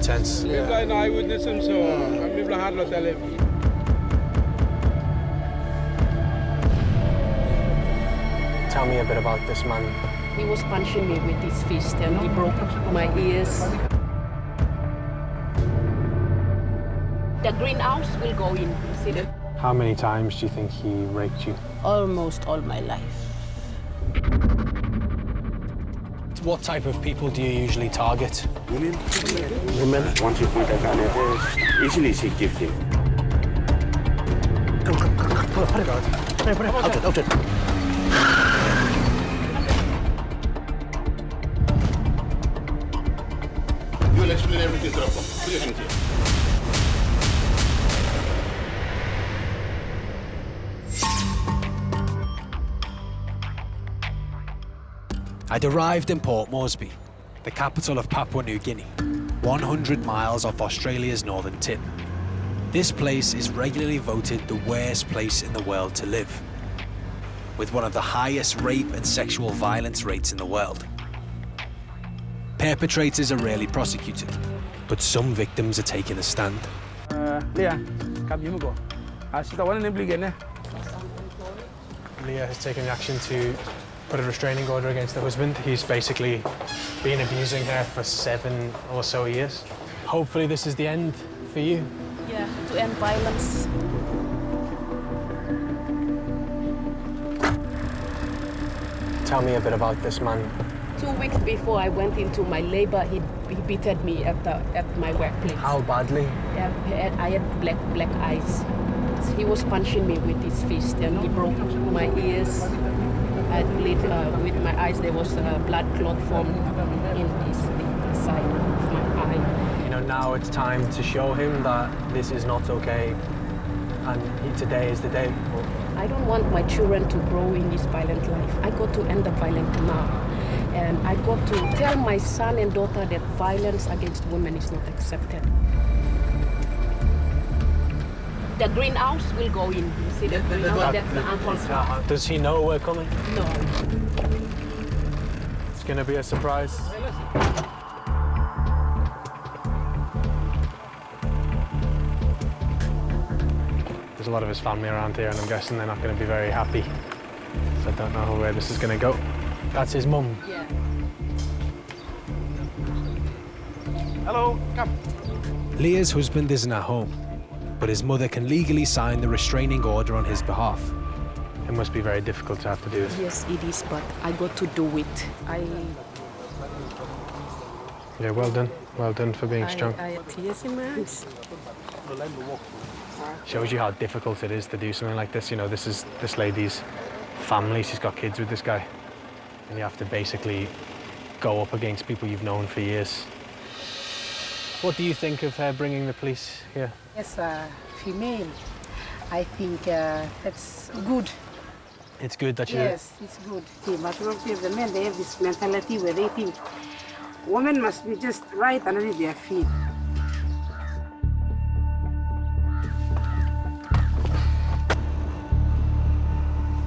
quite tense. Yeah. People are eyewitness him, so I'm people hard to tell him. Tell me a bit about this man. He was punching me with his fist and he broke my ears. The greenhouse will go in, see the... How many times do you think he raped you? Almost all my life. What type of people do you usually target? Women. Women? Once you point a gun at her, easily she gives him. Come, come, come, come, put it, put it. Put it, put it, out it, out it. You will explain everything to us. Put your hands here. I'd arrived in Port Moresby, the capital of Papua New Guinea, 100 miles off Australia's northern tip. This place is regularly voted the worst place in the world to live, with one of the highest rape and sexual violence rates in the world. Perpetrators are rarely prosecuted, but some victims are taking a stand. Uh, Leah, come you go. Ah, I see the one in the again. Leah has taken action to put a restraining order against the husband. He's basically been abusing her for seven or so years. Hopefully this is the end for you. Yeah, to end violence. Tell me a bit about this man. Two weeks before I went into my labor, he, he beated me at, the, at my workplace. How badly? Yeah, I had- I had black, black eyes. He was punching me with his fist and he broke my ears. I bleed uh, with my eyes. There was a blood clot formed in his the side of my eye. You know, now it's time to show him that this is not okay. And he, today is the day. I don't want my children to grow in this violent life. I got to end the violence now. And I got to tell my son and daughter that violence against women is not accepted. The greenhouse will go in. You see the greenhouse? That's the uncle's house. Does he know we're coming? No. It's gonna be a surprise. There's a lot of his family around here, and I'm guessing they're not going to be very happy. So I don't know where this is going to go. That's his mum. Yeah. Hello, come. Leah's husband isn't at home, but his mother can legally sign the restraining order on his behalf. It must be very difficult to have to do this. Yes, it is, but I got to do it. I, Yeah, well done. Well done for being I, strong. I had tears in my eyes. Shows you how difficult it is to do something like this. You know, this is this lady's family. She's got kids with this guy. And you have to basically go up against people you've known for years. What do you think of her bringing the police here? As a female, I think uh, that's good. It's good that you... Yes, it's good. The majority of the men, they have this mentality where they think women must be just right underneath their feet.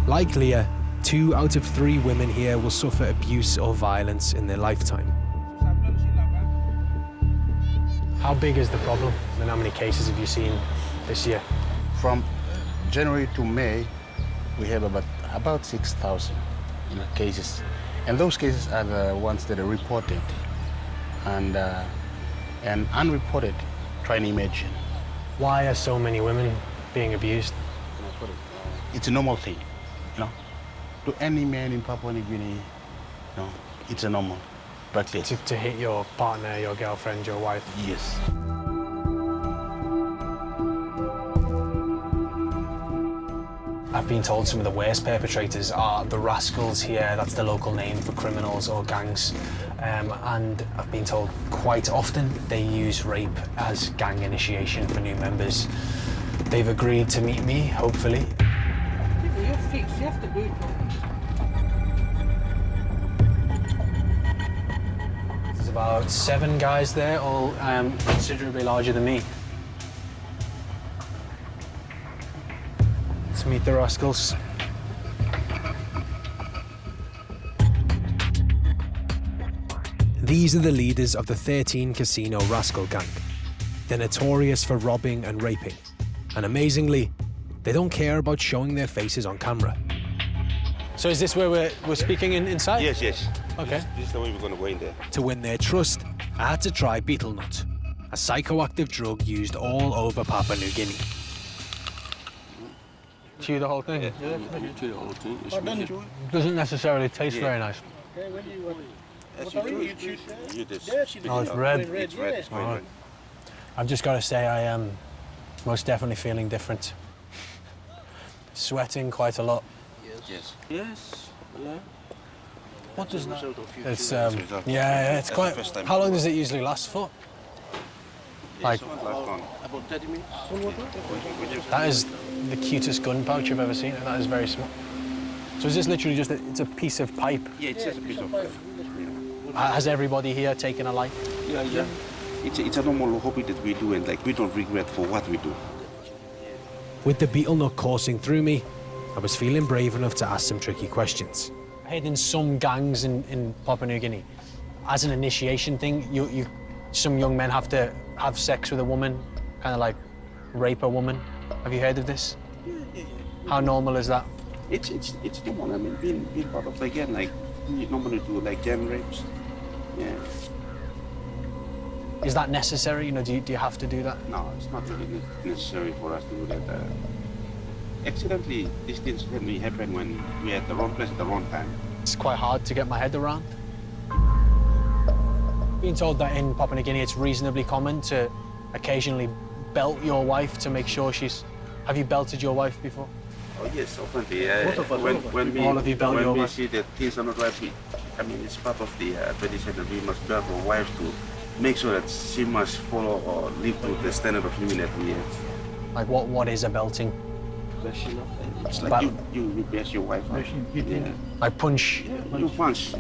Like Leah, two out of three women here will suffer abuse or violence in their lifetime. How big is the problem? And how many cases have you seen this year? From January to May, we have about about 6,000 you know, cases. And those cases are the ones that are reported. And, uh, and unreported, try and imagine. Why are so many women being abused? It's a normal thing, you know. To any man in Papua New Guinea, you know, it's a normal practice. To, to hit your partner, your girlfriend, your wife? Yes. I've been told some of the worst perpetrators are the rascals here, that's the local name for criminals or gangs. Um, and I've been told quite often they use rape as gang initiation for new members. They've agreed to meet me, hopefully. You fix, you have to do it. About seven guys there, all um, considerably larger than me. Let's meet the rascals. These are the leaders of the 13 Casino Rascal Gang. They're notorious for robbing and raping. And amazingly, they don't care about showing their faces on camera. So is this where we're, we're speaking in, inside? Yes, yes. Okay. This, this is the way we're going to go in there. To win their trust, I had to try betel nut, a psychoactive drug used all over Papua New Guinea. Chew the whole thing? Yeah, yeah. chew the whole thing. It's measured. Doesn't necessarily taste very nice. As you chew oh, it, you just spit Oh, it it's out. red. It's red. It's very red. I've just got to say I am most definitely feeling different. Sweating quite a lot. Yes. Yes. Yeah. What does that? Result of you It's um, yeah, yeah, it's quite. How long does it usually last for? like- Yes, last one. About 30 minutes. That is the cutest gun pouch I've ever seen, and that is very small. So is this literally just a, it's a piece of pipe? Yeah, it's just a piece of. you know. Ha- Has everybody here taken a life? Yeah, yeah. It's a, it's a normal hobby that we do, and like we don't regret for what we do. With the betel nut coursing through me, I was feeling brave enough to ask some tricky questions. Heard in some gangs in, in Papua New Guinea, as an initiation thing, you, you, some young men have to have sex with a woman, kind of like rape a woman. Have you heard of this? Yeah, yeah, yeah. How normal is that? It's it's it's normal. I mean, being being part of the gang, like we normally do like gang rapes. Yeah. Is that necessary? You know, do you, do you have to do that? No, it's not really necessary for us to do that. Uh, accidentally, these things can be happen when we're at the wrong place at the wrong time. It's quite hard to get my head around. Being told that in Papua New Guinea it's reasonably common to occasionally belt your wife to make sure she's. Have you belted your wife before? Oh yes, often uh, when, when we All of you belt when your we wife. see that things are not right, we, I mean it's part of the uh, tradition that we must belt our wives to make sure that she must follow or live to the standard of living that we have. Like, what, what is a belting? It's like But- you, you, you bash your wife up. Yeah. Like punch? You punch.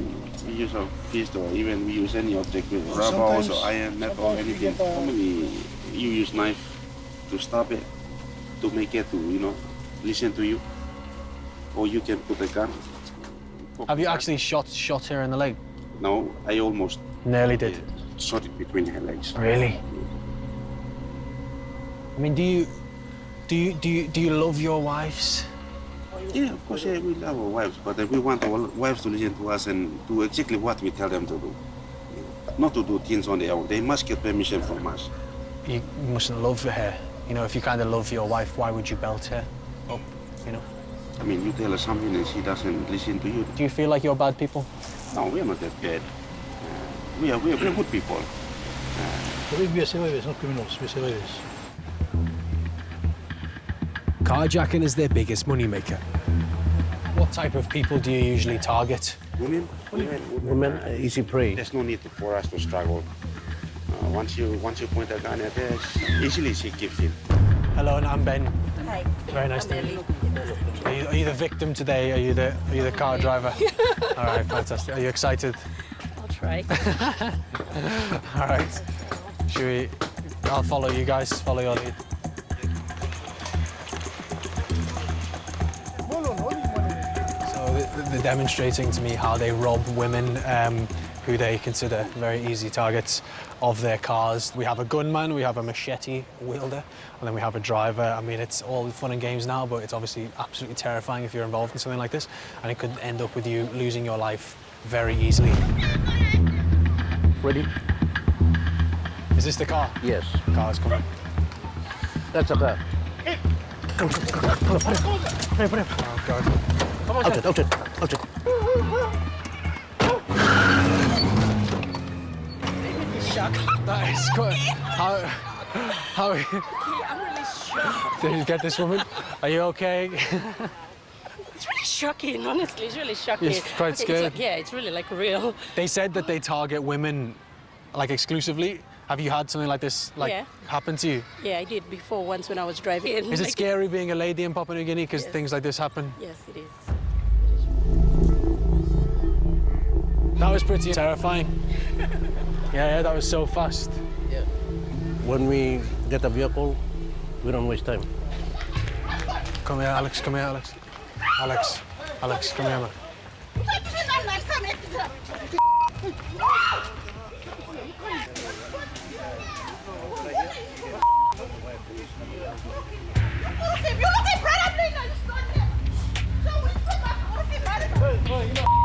We use a fist or even we use any object with rubber or iron, metal, anything. Normally you use knife to stop it, to make it to, you know, listen to you. Or you can put a gun. Have you actually shot shot her in the leg? No, I almost Nearly did. shot it between her legs. Really? I mean, do you do you do you do you love your wives? Yeah, of course, yeah, we love our wives, but uh, we want our wives to listen to us and do exactly what we tell them to do. Not to do things on their own. They must get permission from us. You mustn't love her. You know, if you kind of love your wife, why would you belt her up? You know. I mean, you tell her something and she doesn't listen to you. Do you feel like you're bad people? No, we are not that bad. Uh, we are we are very good people. We are survivors, not criminals. We're survivors. Carjacking is their biggest moneymaker. What type of people do you usually target? Women, women, Women, uh, easy prey. There's no need for us to struggle. Uh, once you once you point a gun at her, easily she gives in. Hello, and I'm Ben. Hi. Very nice to meet you. Are you, are you the victim today? Are you the are you the car driver? All right, fantastic. Are you excited? I'll try. All right. Should we? I'll follow you guys. Follow your lead. They're demonstrating to me how they rob women um, who they consider very easy targets of their cars. We have a gunman, we have a machete wielder, and then we have a driver. I mean, it's all fun and games now, but it's obviously absolutely terrifying if you're involved in something like this, and it could end up with you losing your life very easily. Ready? Is this the car? Yes. Car's coming. That's a car. Oh, God. Out it, out it, out it. That is quite. How. How. I'm really shocked. Did you get this woman? Are you okay? It's really shocking, honestly. It's really shocking. You're quite it's like- yeah, it's really like real. they said that they target women, like exclusively. Have you had something like this, like, Yeah. happen to you? Yeah, I did before once when I was driving. Is it Like- scary being a lady in Papua New Guinea because Yes. things like this happen? Yes, it is. That was pretty terrifying. yeah, yeah, that was so fast. Yeah. When we get a vehicle, we don't waste time. Come here, Alex, come here, Alex. Alex, Alex, come here, man. You.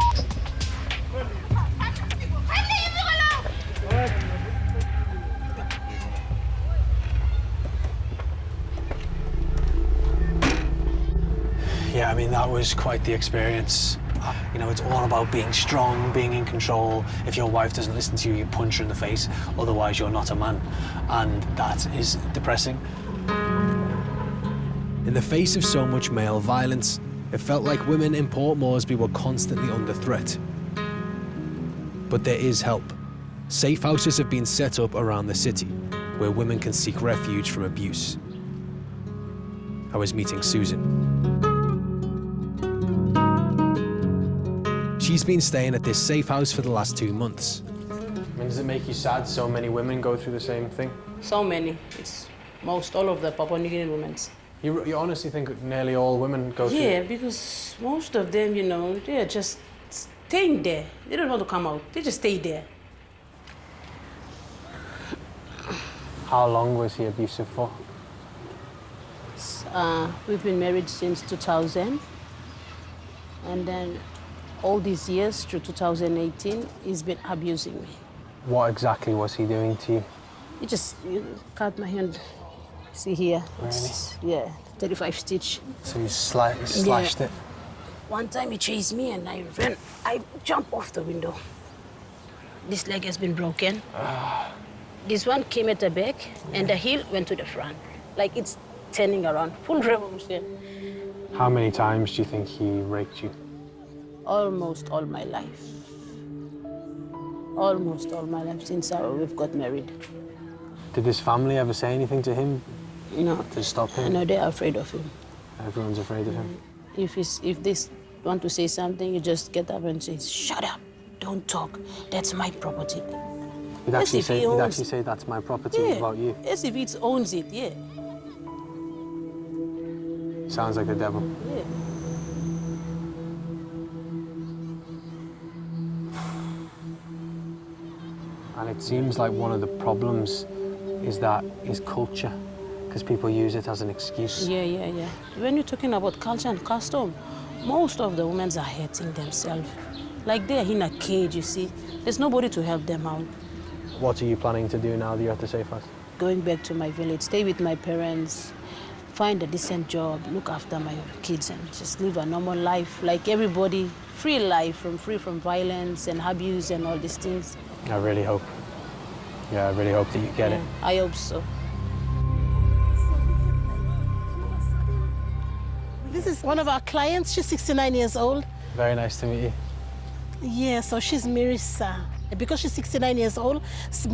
Yeah, I mean, that was quite the experience. Uh, you know, it's all about being strong, being in control. If your wife doesn't listen to you, you punch her in the face. Otherwise, you're not a man. And that is depressing. In the face of so much male violence, it felt like women in Port Moresby were constantly under threat. But there is help. Safe houses have been set up around the city where women can seek refuge from abuse. I was meeting Susan. She's been staying at this safe house for the last two months. I mean, does it make you sad so many women go through the same thing? So many. It's most all of the Papua New Guinea women. You, you honestly think nearly all women go through Yeah, because most of them, you know, they're just staying there. They don't want to come out. They just stay there. How long was he abusive for? Uh, we've been married since 2000. And then all these years through 2018, he's been abusing me. What exactly was he doing to you? He just you cut my hand. See here? It's, yeah, 35 stitch. So you sli- slashed it? One time he chased me and I ran. I jumped off the window. This leg has been broken. Ah. This one came at the back and the heel went to the front. Like it's turning around. Full revolution. How many times do you think he raped you? Almost all my life. Almost all my life since uh, we've got married. Did his family ever say anything to him No, to stop him? know they're afraid of him. Everyone's afraid of him. If he's, if they want to say something, you just get up and say, "Shut up! Don't talk. That's my property." He'd Yes, actually if say, he he'd owns- actually say that's my property Yeah. about you. As if it owns it. Yeah. Sounds like the devil. And it seems like one of the problems is that is culture, because people use it as an excuse. Yeah, yeah, yeah. When you're talking about culture and custom, most of the women are hurting themselves. Like they're in a cage, you see. There's nobody to help them out. What are you planning to do now that you have to safe house? Going back to my village, stay with my parents, find a decent job, look after my kids, and just live a normal life like everybody. Free life, from free from violence and abuse and all these things. I really hope. Yeah, I really hope that you get it. I hope so. This is one of our clients. She's 69 years old. Very nice to meet you. Yeah, so she's Mirisa. Because she's 69 years old,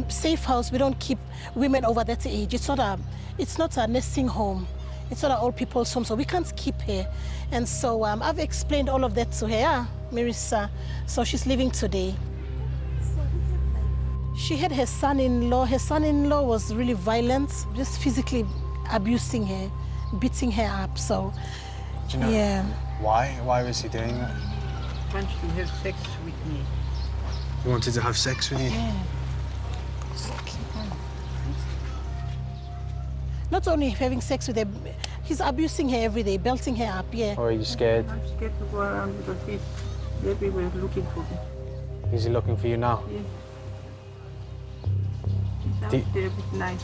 safe house, we don't keep women over that age. It's not a, it's not a nursing home. It's not an old people's home, so we can't keep her. And so um, I've explained all of that to her, yeah, Mirisa. So she's leaving today. She had her son-in-law. Her son-in-law was really violent, just physically abusing her, beating her up. So, Do you know yeah. why? Why was he doing that? He wanted to have sex with me. He wanted to have sex with you. Not only having sex with her, he's abusing her every day, belting her up, yeah. Or are you scared? I'm scared to go around because he's everywhere looking for me. Is he looking for you now? He's out Do- there with knife.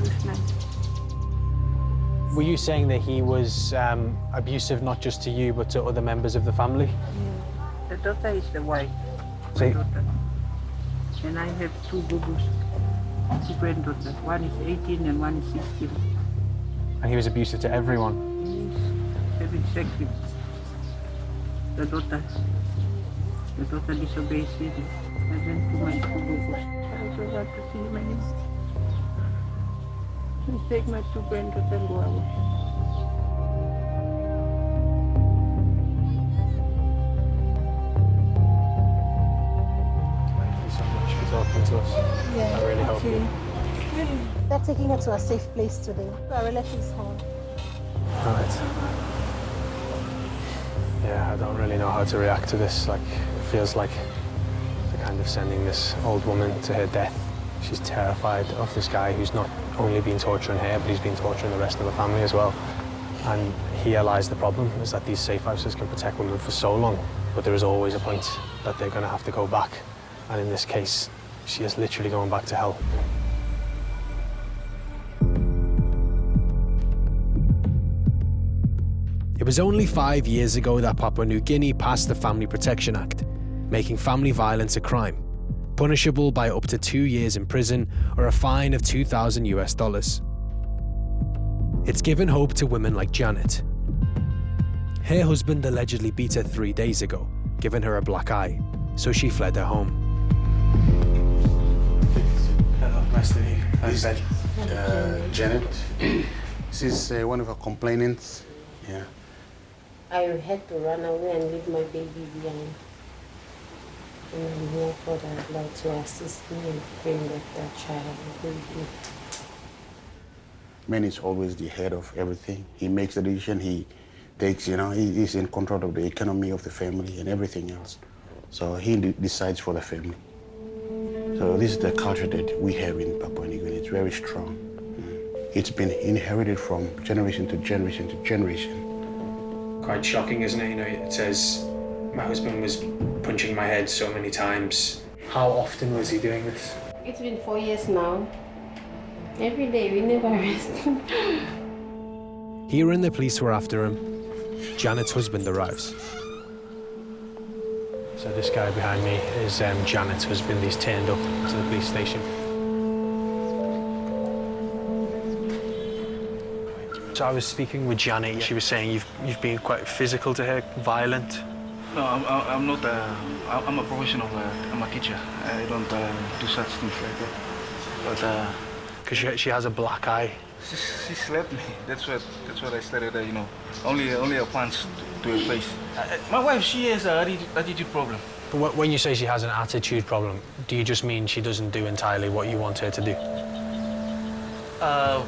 With knife. Were you saying that he was um, abusive not just to you but to other members of the family? The daughter is the wife. So my daughter. And I have two boo-boos, two granddaughters. One is 18 and one is 16. And he was abusive to everyone. He's having sex with the daughter. The daughter disobeys him. I went to my boo-boos. I was to see him again. Please take my two granddaughters and go away. Talking to us. Yeah, I really okay. you. They're taking her to a safe place today. Our relatives home. Right. Yeah, I don't really know how to react to this. Like, it feels like they're kind of sending this old woman to her death. She's terrified of this guy who's not only been torturing her, but he's been torturing the rest of the family as well. And here lies the problem, is that these safe houses can protect women for so long, but there is always a point that they're going to have to go back. And in this case, she is literally going back to hell. It was only five years ago that Papua New Guinea passed the Family Protection Act, making family violence a crime, punishable by up to two years in prison or a fine of 2,000 US dollars. It's given hope to women like Janet. Her husband allegedly beat her three days ago, giving her a black eye, so she fled her home. Nice to meet you. This is uh, Janet. She's uh, one of our complainants. Yeah. I had to run away and leave my baby behind. And I'm here for the Lord to assist me and bring back that child with me. Man is always the head of everything. He makes the decision. He takes, you know, he, is in control of the economy of the family and everything else. So he de- decides for the family. So this is the culture that we have in Papua New Guinea. It's very strong. Mm. It's been inherited from generation to generation to generation. Quite shocking, isn't it? You know, it says my husband was punching my head so many times. How often was he doing this? It's been four years now. Every day, we never rest. Hearing the police were after him, Janet's husband arrives. So this guy behind me is um, has been these turned up to the police station. So I was speaking with Janet. She was saying you've you've been quite physical to her, violent. No, I'm, I'm not. Uh, I'm a professional. Uh, I'm a teacher. I don't uh, do such things like that. But uh, Because she, she has a black eye. She, she slapped me. That's what. That's what I started. Uh, you know, only only a punch to her face. Uh, uh, my wife, she has an attitude, attitude problem. But when you say she has an attitude problem, do you just mean she doesn't do entirely what you want her to do? Uh,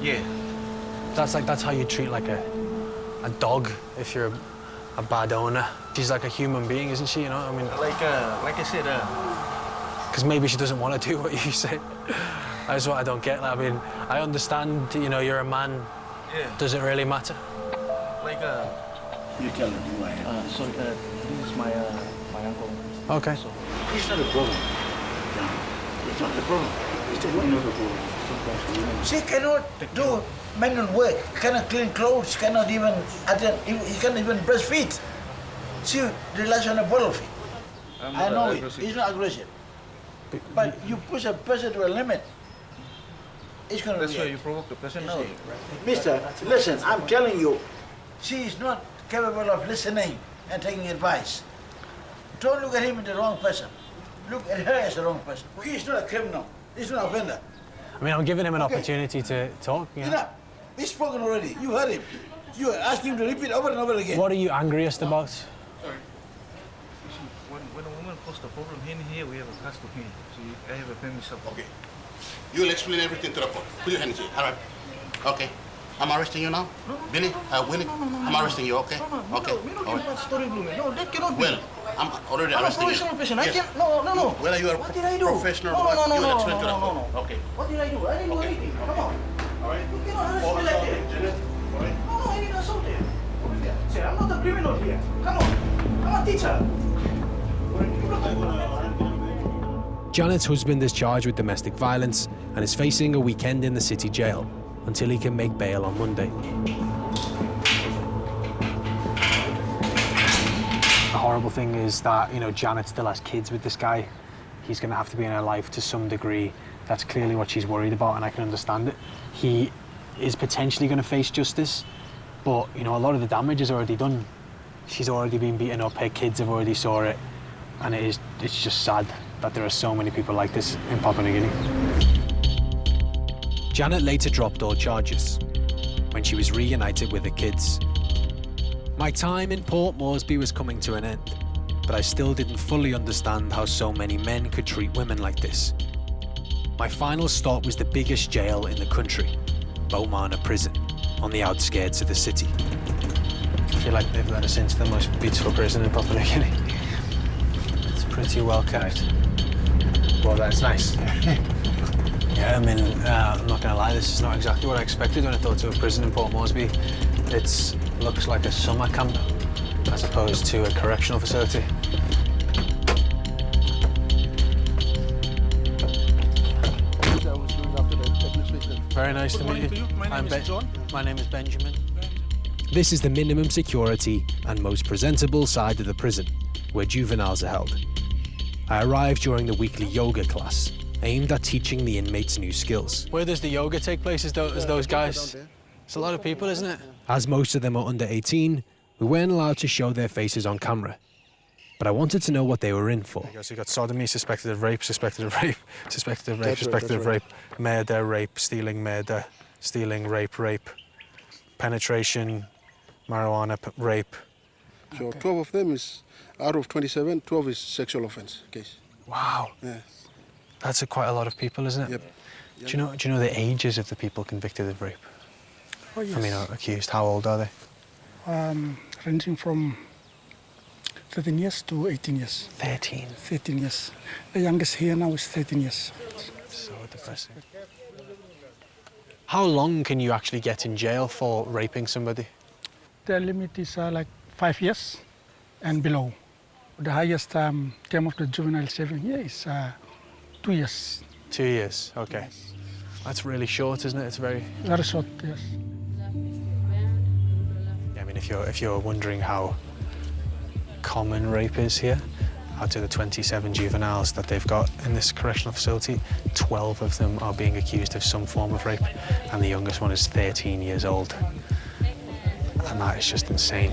yeah. That's like that's how you treat like a a dog if you're a, a bad owner. She's like a human being, isn't she? You know, I mean, Like uh, like I said, uh, because maybe she doesn't want to do what you say. That's what I don't get. I mean, I understand. You know, you're a man. yeah. Does it really matter? Like uh, You tell them who I am. uh sorry. Uh, this is my uh, my uncle. Okay. So, It's not a problem. No, It's not a problem. It's a wonderful problem. She cannot do manual work, cannot clean clothes, cannot even attend, he he cannot even breastfeed. She relies on a bottle feed. I'm I know it, aggressive. he's not aggressive. But you push a person to a limit, it's gonna That's why react. you provoke the person. No, mister, listen, I'm telling you, she is not capable of listening and taking advice. Don't look at him as the wrong person. Look at her as the wrong person. He is not a criminal. He's not an offender. I mean, I'm giving him an Okay. opportunity to talk. You know? Enough. He's spoken already. You heard him. You asked him to repeat over and over again. What are you angriest about? When, when a woman posts a problem in here, we have a custom here. So I have a family support. Okay. You'll explain everything to the court. Put your hands here. All right. Okay. I'm arresting you now? Billy? Uh, Willie? I'm arresting you, okay? No, no, Okay. no, we don't All give right. story blooming. No, that cannot be. Well, I'm already I'm a arresting you. professional person. I Yes. can't. No, no, no. Well, you are What did I do? professional. No, no, no, no, no, no, the no, court. no. Okay. What did I do? I didn't do Okay. anything. Come on. All right. You cannot arrest me like that. All right. No, no, I didn't assault you. Say, I'm not a criminal here. Come on. I'm a teacher. Janet's husband is charged with domestic violence and is facing a weekend in the city jail until he can make bail on Monday. The horrible thing is that, you know, Janet still has kids with this guy. He's going to have to be in her life to some degree. That's clearly what she's worried about, and I can understand it. He is potentially going to face justice, but, you know, a lot of the damage is already done. She's already been beaten up, her kids have already saw it, and it is, it's just sad that there are so many people like this in Papua New Guinea. Janet later dropped all charges when she was reunited with her kids. My time in Port Moresby was coming to an end, but I still didn't fully understand how so many men could treat women like this. My final stop was the biggest jail in the country, Bomana Prison, on the outskirts of the city. I feel like they've let us into the most beautiful prison in Papua New Guinea. It's pretty well kept. Well, that's nice. Yeah, I mean, uh, I'm not going to lie, this is not exactly what I expected when I thought of a prison in Port Moresby. It looks like a summer camp as opposed to a correctional facility. Very nice to meet you. My name I'm is Ben- John. My name is Benjamin. This is the minimum security and most presentable side of the prison, where juveniles are held. I arrived during the weekly yoga class, aimed at teaching the inmates new skills. Where does the yoga take place? as, those, is those guys? It's a lot of people, isn't it? As most of them are under 18, we weren't allowed to show their faces on camera. But I wanted to know what they were in for. So you got sodomy, suspected of rape, suspected of rape, suspected of rape, That's suspected that's of right. rape, murder, rape, stealing, murder, stealing, rape, rape, penetration, marijuana, rape. So 12 of them is, out of 27, 12 is sexual offense case. Wow, Yeah. that's a, quite a lot of people, isn't it? Yep. Do you know? Do you know the ages of the people convicted of rape? Oh, yes. I mean, accused. How old are they? um, ranging from 13 years to 18 years. 13. 13 years. The youngest here now is 13 years. So depressing. How long can you actually get in jail for raping somebody? The limit is uh, like five years and below. The highest um, term of the juvenile serving here is uh, two years. Two years. Okay. That's really short, isn't it? It's very. Very short, yes. Yeah, I mean, if you're if you're wondering how common rape is here, out of the 27 juveniles that they've got in this correctional facility, 12 of them are being accused of some form of rape, and the youngest one is 13 years old. And that is just insane.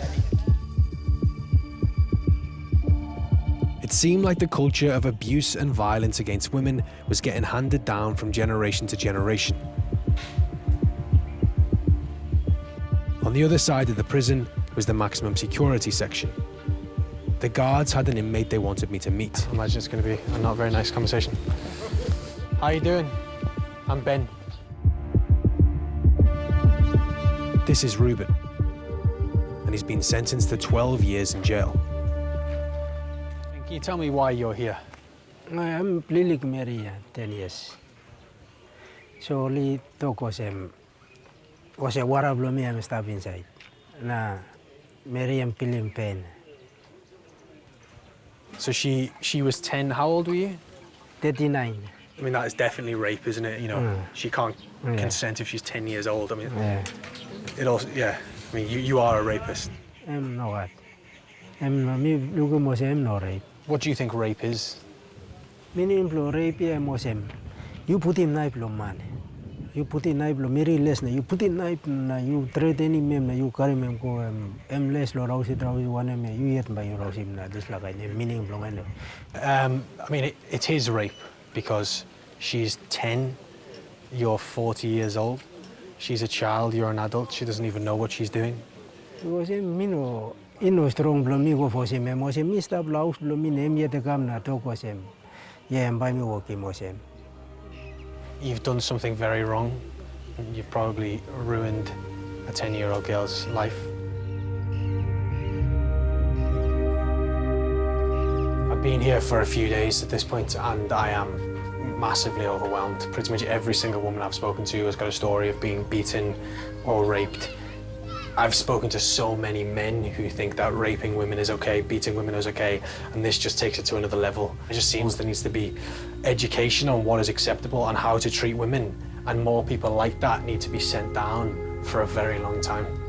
Seemed like the culture of abuse and violence against women was getting handed down from generation to generation. On the other side of the prison was the maximum security section. The guards had an inmate they wanted me to meet. I imagine it's going to be a not very nice conversation. How are you doing? I'm Ben. This is Ruben, and he's been sentenced to 12 years in jail. Can you tell me why you're here? I'm Lilik Maria, 10 years. So only talk was um, was a water blow me I'm stop inside. Na Miriam pilim pain. So she she was 10. How old were you? 39. I mean, that is definitely rape, isn't it? You know, Mm. she can't Yeah. consent if she's 10 years old. I mean, Yeah. it also, yeah. I mean, you, you are a rapist. I'm no what. I'm no me lugu mo I'm no rape. What do you think rape is? Meaning plo rape ya mo sem. You put in knife lo man. You put in knife lo meri less you put in knife na you trade any mem na you carry mem ko em em less lo rausi rausi one me you yet by you rausi na this like I meaning plo ngene. Um, I mean, it, it is rape because she's 10, you're 40 years old. She's a child, you're an adult. She doesn't even know what she's doing. Because mino ino strong blow me go mi name yet kam na to working mo sem. You've done something very wrong. You've probably ruined a 10-year-old girl's life. I've been here for a few days at this point and I am massively overwhelmed. Pretty much every single woman I've spoken to has got a story of being beaten or raped. I've spoken to so many men who think that raping women is okay, beating women is okay, and this just takes it to another level. It just seems there needs to be education on what is acceptable and how to treat women, and more people like that need to be sent down for a very long time.